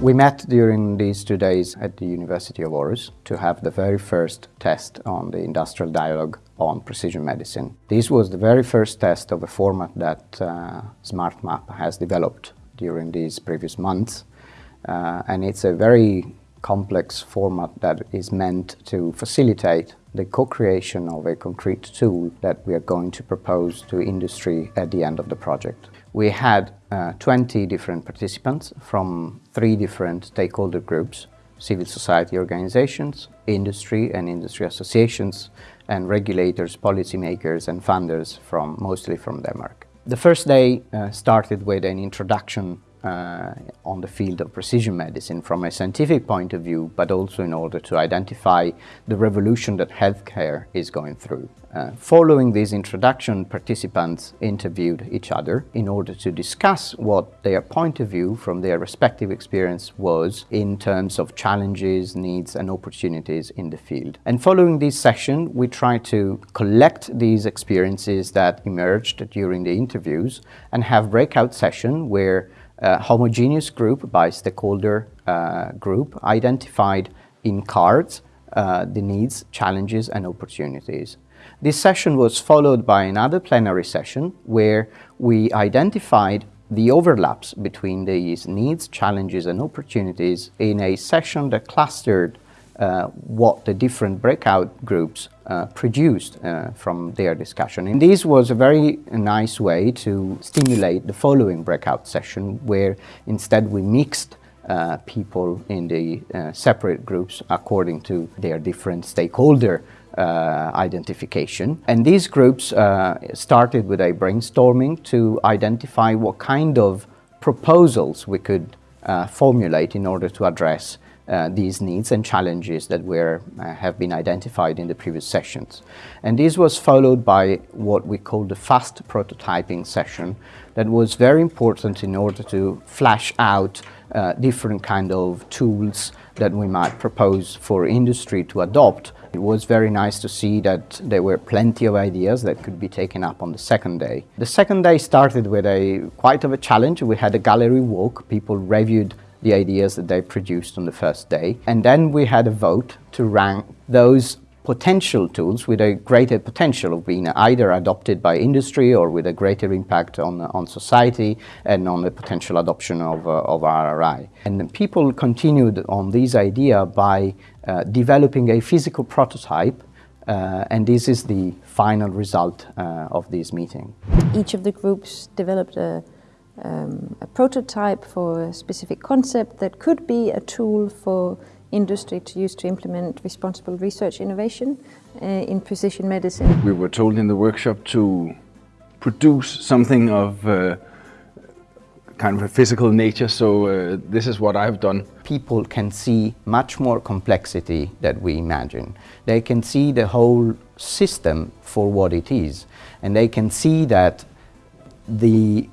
We met during these two days at the University of Aarhus to have the very first test on the industrial dialogue on precision medicine. This was the very first test of a format that uh, SmartMap has developed during these previous months. Uh, and it's a very complex format that is meant to facilitate the co-creation of a concrete tool that we are going to propose to industry at the end of the project. We had uh, 20 different participants from three different stakeholder groups, civil society organizations, industry and industry associations, and regulators, policymakers and funders from mostly from Denmark. The first day uh, started with an introduction uh, on the field of precision medicine from a scientific point of view, but also in order to identify the revolution that healthcare is going through. Uh, following this introduction, participants interviewed each other in order to discuss what their point of view from their respective experience was in terms of challenges, needs and opportunities in the field. And following this session, we tried to collect these experiences that emerged during the interviews and have breakout session where homogeneous group by stakeholder uh, group identified in cards uh, the needs, challenges and opportunities. This session was followed by another plenary session where we identified the overlaps between these needs, challenges and opportunities in a session that clustered uh, what the different breakout groups uh, produced uh, from their discussion. And this was a very nice way to stimulate the following breakout session where instead we mixed uh, people in the uh, separate groups according to their different stakeholder uh, identification. And these groups started with a brainstorming to identify what kind of proposals we could formulate in order to address uh, these needs and challenges that were, uh, have been identified in the previous sessions. And this was followed by what we call the fast prototyping session that was very important in order to flash out uh, different kind of tools that we might propose for industry to adopt. It was very nice to see that there were plenty of ideas that could be taken up on the second day. The second day started with a quite of a challenge. We had a gallery walk. People reviewed the ideas that they produced on the first day. And then we had a vote to rank those potential tools with a greater potential of being either adopted by industry or with a greater impact on, on society and on the potential adoption of, uh, of RRI. And people continued on this idea by uh, developing a physical prototype uh, and this is the final result uh, of this meeting. Each of the groups developed a, um, a prototype for a specific concept that could be a tool for industry to use to implement responsible research innovation uh, in precision medicine. We were told in the workshop to produce something of uh, kind of a physical nature, so uh, this is what I've done. People can see much more complexity that we imagine. They can see the whole system for what it is, and they can see that the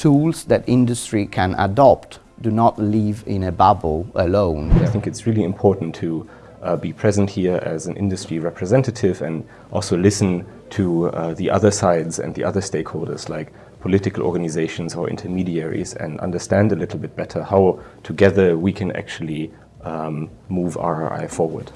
tools that industry can adopt do not live in a bubble alone. I think it's really important to uh, be present here as an industry representative and also listen to uh, the other sides and the other stakeholders like political organizations or intermediaries and understand a little bit better how together we can actually um, move RRI forward.